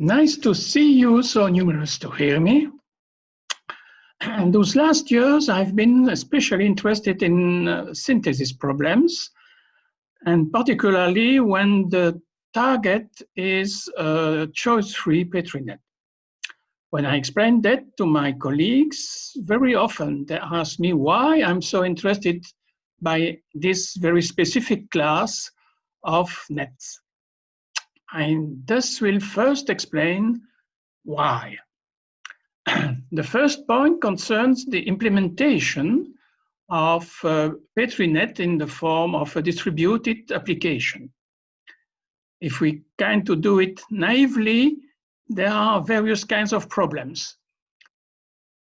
Nice to see you, so numerous to hear me. And those last years, I've been especially interested in uh, synthesis problems, and particularly when the target is a choice-free Petri net. When I explain that to my colleagues, very often they ask me why I'm so interested by this very specific class of nets. I thus will first explain why. the first point concerns the implementation of uh, PetriNet in the form of a distributed application. If we kind to do it naively, there are various kinds of problems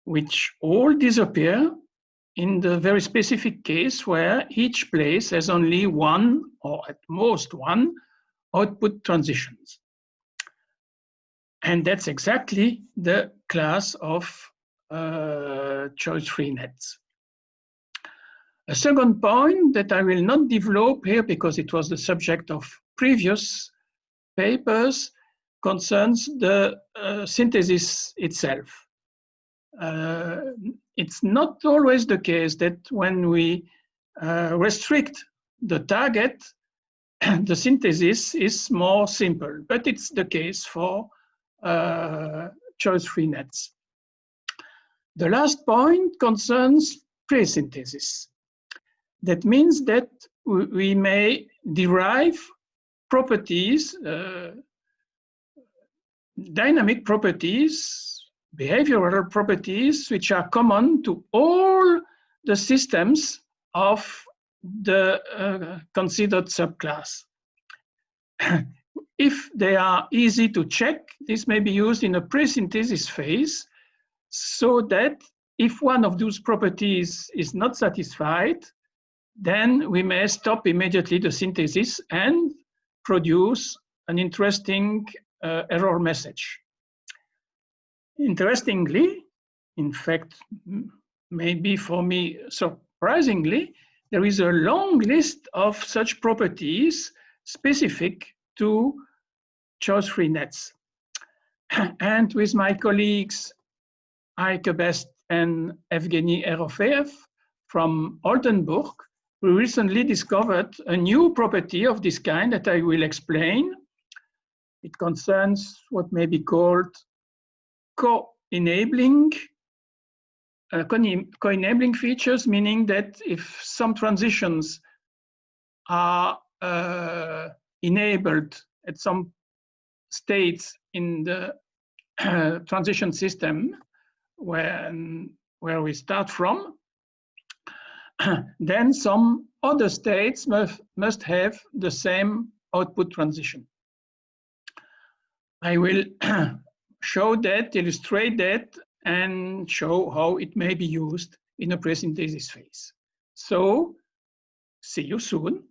which all disappear in the very specific case where each place has only one or at most one output transitions. And that's exactly the class of uh, choice-free nets. A second point that I will not develop here because it was the subject of previous papers concerns the uh, synthesis itself. Uh, it's not always the case that when we uh, restrict the target, the synthesis is more simple, but it's the case for uh, choice-free nets. The last point concerns pre-synthesis. That means that we may derive properties, uh, dynamic properties, behavioral properties, which are common to all the systems of the uh, considered subclass. if they are easy to check, this may be used in a pre-synthesis phase so that if one of those properties is not satisfied, then we may stop immediately the synthesis and produce an interesting uh, error message. Interestingly, in fact, maybe for me surprisingly, there is a long list of such properties specific to choice-free nets. and with my colleagues Eike Best and Evgeny Erofeev from Oldenburg, we recently discovered a new property of this kind that I will explain. It concerns what may be called co-enabling uh, co-enabling features, meaning that if some transitions are uh, enabled at some states in the transition system when, where we start from, then some other states must, must have the same output transition. I will show that, illustrate that, and show how it may be used in a phase. So, see you soon.